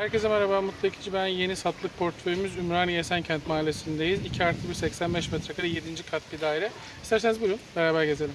Herkese merhaba, Mutlu Ekici ben. Yeni satlık portföyümüz Ümraniye Esenkent Mahallesi'ndeyiz. 2 artı 1, 85 metrekare 7. kat bir daire. İsterseniz buyurun, beraber gezelim.